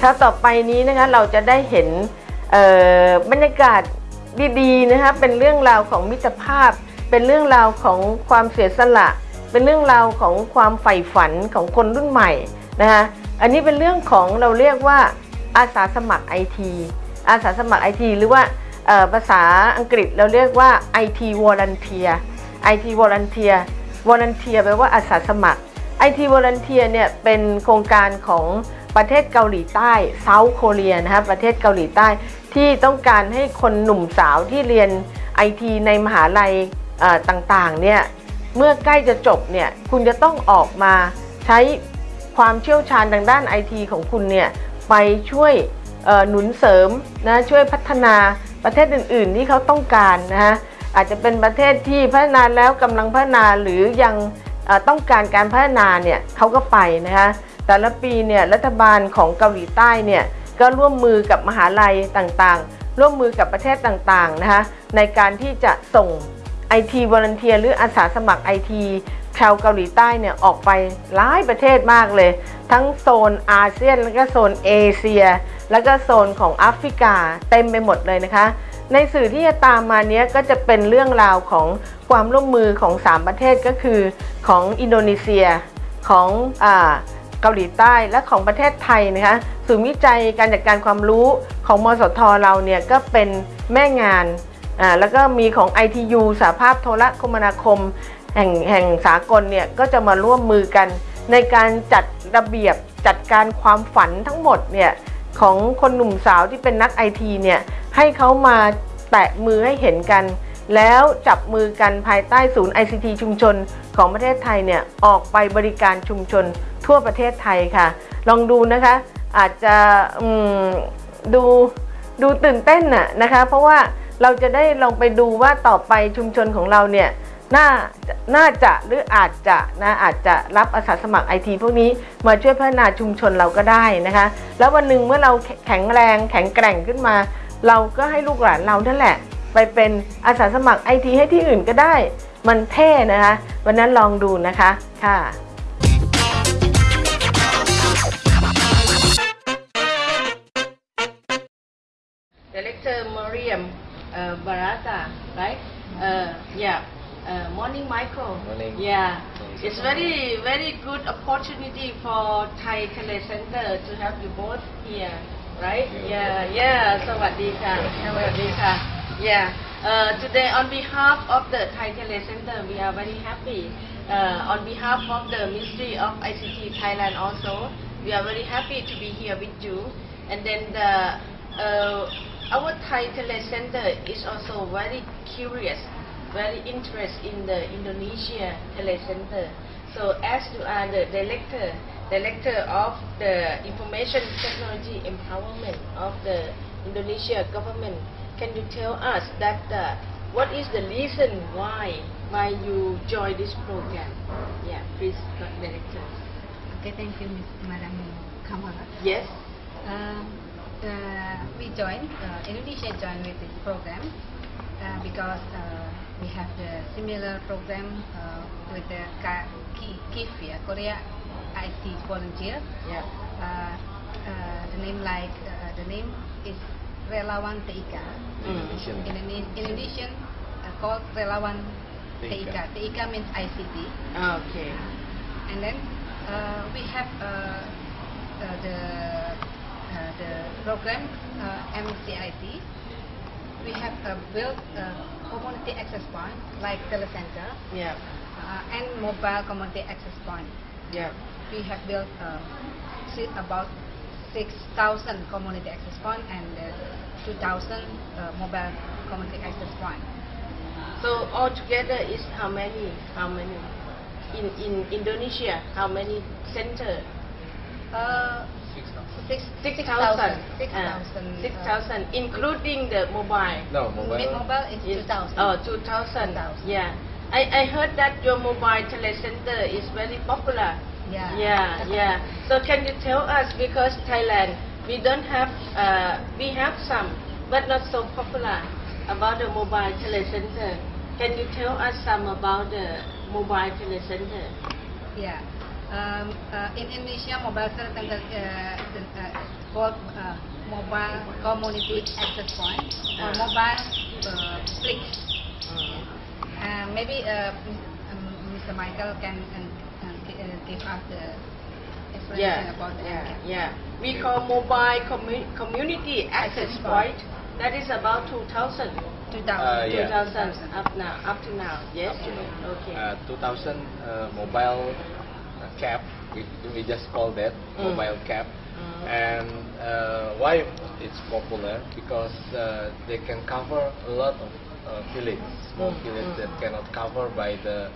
คราต่อไปนี้นะคะเราจะได้เห็นบรรยากาศดีๆนะคะเป็นเรื่องราวของมิตรภาพ เป็นเรื่องราวของความเสียสละ เป็นเรื่องราวของความใฝ่ฝันของคนรุ่นใหม่นะคะอันนี้เป็นเรื่องของเราเรียกว่าอาสาสมัครไอทีอาสาสมัครไอทีหรือว่าภาษาอังกฤษเราเรียกว่า IT volunteer IT volunteer volunteer แปลว่าอาสาสมัคร IT volunteer เนี่ยเป็นโครงการของ ประเทศเกาหลีใต้ South Korea นะครับประเทศเกาหลีใต้ที่ต้องการให้คนหนุ่มสาวที่เรียน IT ในมหาลัยต่างๆเนี่ยเมื่อใกล้จะจบเนี่ยคุณจะต้องออกมาใช้ความเชี่ยวชาญทางด้าน IT ของคุณเนี่ยไปช่วยหนุนเสริมนะช่วยพัฒนาประเทศอื่น ๆ ที่เขาต้องการนะฮะอาจจะเป็นประเทศที่พัฒนาแล้วกำลังพัฒนาหรือยังต้องการการพัฒนาเนี่ยเขาก็ไปนะคะ แต่ละปีเนี่ยรัฐบาลของเกาหลีใต้เนี่ยก็ร่วมมือกับมหาลัยต่างๆ ร่วมมือกับประเทศต่างๆนะคะในการที่จะส่ง IT Volunteer หรืออาสาสมัคร IT ชาวเกาหลีใต้เนี่ยออกไปหลายประเทศมากเลย ทั้งโซนอาเซียน แล้วก็โซนเอเชีย แล้วก็โซนของแอฟริกาเต็มไปหมดเลยนะคะ ในสื่อที่จะตามมาเนี้ยก็จะเป็นเรื่องราวของความร่วมมือของ 3 ประเทศก็คือของอินโดนีเซียของอ่า เกาหลีใต้และของประเทศไทยนะคะศูนย์วิจัยการจัดการความรู้ของมสทเราเนี่ยก็เป็นแม่งานอ่าแล้วก็มีของ ITU สหภาพโทรคมนาคม แห่งแห่งสากลเนี่ยก็จะมาร่วมมือกัน ในการจัดระเบียบจัดการความฝันทั้งหมดเนี่ยของคนหนุ่มสาวที่เป็นนักไอทีเนี่ยให้เขามาแตะมือให้เห็นกัน แล้วจับมือกันภายใต้ศูนย์ ICT ชุมชนของประเทศไทยเนี่ยออกไปบริการชุมชนทั่วประเทศไทยค่ะ ลองดูนะคะอาจจะดูดูตื่นเต้นน่ะนะคะ เพราะว่าเราจะได้ลองไปดูว่าต่อไปชุมชนของเราเนี่ยน่าน่าจะหรืออาจจะนะอาจจะรับอาสาสมัครไอทีพวกนี้มาช่วยพัฒนาชุมชนเราก็ได้นะคะ แล้ววันหนึ่งเมื่อเราแข็งแรงแข็งแกร่งขึ้นมา เราก็ให้ลูกหลานเรานั่นแหละ ไปเป็นอาสาสมัครไอทีให้ที่อื่นก็ได้ มันเท่นะคะ วันนั้นลองดูนะคะค่ะ Director Mariam uh, Barata, right? Uh, yeah. Uh, morning, Michael. Morning. Yeah. Morning. It's very, very good opportunity for Thai Telecenter to have you both here, right? Yeah. Yeah, yeah. สวัสดีค่ะ สวัสดีค่ะ Yeah. Uh, today, on behalf of the Thai Telecenter, we are very happy. Uh, on behalf of the Ministry of ICT Thailand also, we are very happy to be here with you. And then the uh, our Thai Telecenter is also very curious, very interested in the Indonesia Telecenter. So as you are the director, director of the information technology empowerment of the Indonesia government, can you tell us that uh, what is the reason why why you join this program? Yeah, please, director. Okay, thank you, Ms. Madam Kamala. Yes. Um, uh, we joined, uh, Indonesia joined with this program uh, because uh, we have the similar program uh, with the KIF, yeah, Korea IT Volunteer. Yeah. Uh, uh, the name like uh, the name is Relawan TIK. Mm. Indonesian. Indone- Indonesian uh, called Relawan TIK. TIK. TIK means ICT. Okay. and then uh, we have uh, uh, the uh, the program uh, MCIT. We have uh, built a community access point like telecenter Yeah. uh, and mobile community access point. Yeah. We have built uh, about 6,000 community access point and uh, 2,000 uh, mobile community access point. So altogether is how many? How many? In in Indonesia, how many center? Uh, six, Six thousand. 6,000. Uh, 6,000. Six thousand, including the mobile. No, mobile. Mid mobile is Is 2,000. Oh, two thousand. 2,000. Yeah. I, I heard that your mobile telecenter is very popular. Yeah. Yeah, yeah. So can you tell us because Thailand we don't have uh, we have some but not so popular about the mobile telecenter. Can you tell us some about the mobile telecenter? Yeah. Um, uh, in Indonesia, mobile center uh, uh, called uh, mobile community access point or Ah. mobile uh, click. Uh, maybe uh, um, Mr. Michael can can, can uh, give us the explanation Yeah, about the yeah, yeah. We call mobile commu- community access Access point. point. That is about 2000. 2000. Uh, yeah. 2000 up now, up to now. Yes. Up to now. Okay. Uh, 2000 uh, mobile uh, cap, we, we just call that Mm. mobile cap. Mm. And uh, why it's popular? Because uh, they can cover a lot of uh, villages, small Mm, villages mm. that cannot cover by the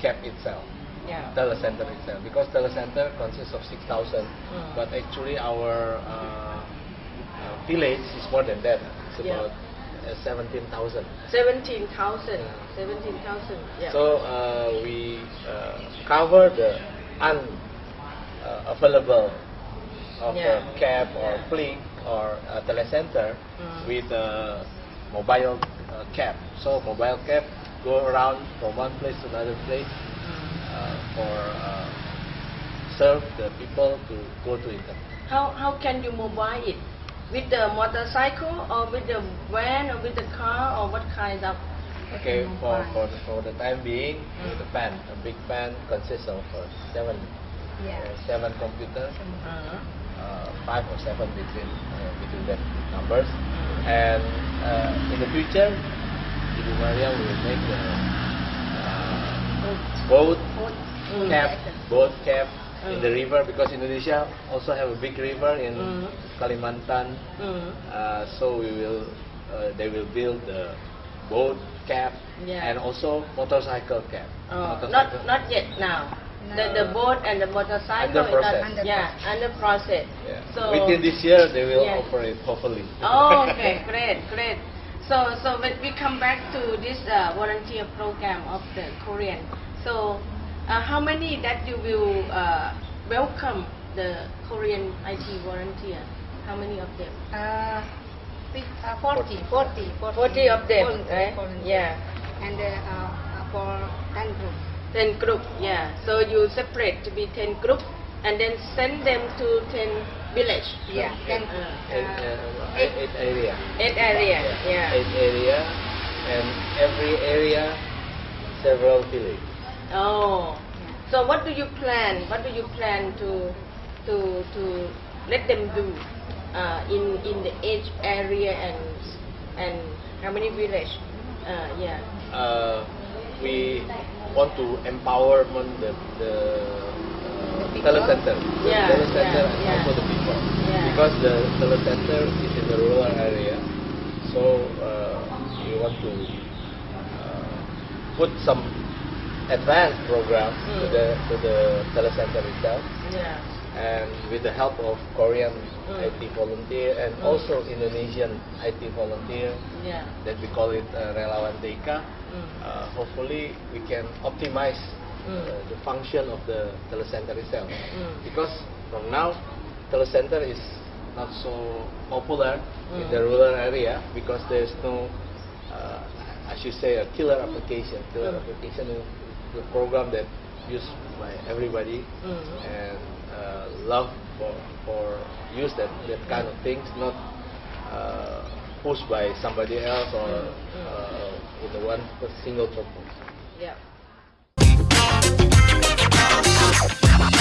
cap itself. Yeah. telecenter itself because telecenter consists of 6,000 Mm. but actually our uh, uh, village is more than that it's Yeah. about uh, 17,000 17,000. Yeah. 17,000. Yeah. so uh, we uh, cover the unavailable of Yeah. a cap or Yeah. click or a telecenter Mm. with a mobile uh, cap so mobile cap go around from one place to another place Uh, for uh, serve the people to go to it. How how can you mobile it? With the motorcycle or with the van or with the car or what kind of? Okay, for, for, the, for the time being, Mm. the pan, a big pan consists of uh, seven, Yeah. uh, seven computers, Uh, uh, five or seven between uh, between that numbers. Mm. And uh, in the future, Ibu Maria will make the uh, boat Mm. cap, boat cap in Mm. the river because Indonesia also have a big river in Mm. Kalimantan. mm, Uh, so we will, uh, they will build the boat cap Yeah. and also motorcycle cap. oh, Motorcycle- not not yet now. The the boat and the motorcycle Under is not process. Under yeah under process. Yeah. So Within this year, they will Yeah. operate hopefully. Oh, okay, great, great. So, so when we come back to this uh, volunteer program of the Korean, so uh, how many that you will uh, welcome the Korean IT volunteer? How many of them? Uh, fif- uh, 40, 40, 40 of them, volunteer- right? volunteer. Yeah. And uh, uh, for 10 groups. 10 group, yeah. So you separate to be 10 group and then send them to 10 village. Yeah, Eight, 10 Uh, eight, uh, eight, eight area. 8 area, yeah. Eight area, and every area, several village. Oh. Yeah. So what do you plan? What do you plan to to to let them do uh, in in the age area and and how many village? Uh, yeah. Uh, we want to empowerment the the people? telecenter, the Yeah, yeah, and yeah. also the people, Yeah. because the telecenter is in the rural area, so uh, we want to uh, put some advanced programs to Mm. the to the telecenter itself, Yeah. and with the help of Korean Mm. IT volunteer and Mm. also Indonesian IT volunteer Yeah. that we call it uh, relawan TIK. Mm. Uh, hopefully, we can optimize Mm. uh, the function of the telecenter itself. Mm. Because from now, telecenter is not so popular in Mm. the rural area because there's no, uh, I should say, a killer application. Killer Mm. application is the program that used by everybody Mm. and uh, love for for use that that kind of things, not uh, pushed by somebody else or Mm, mm. uh, with the one single purpose. Yeah.「なんだ?」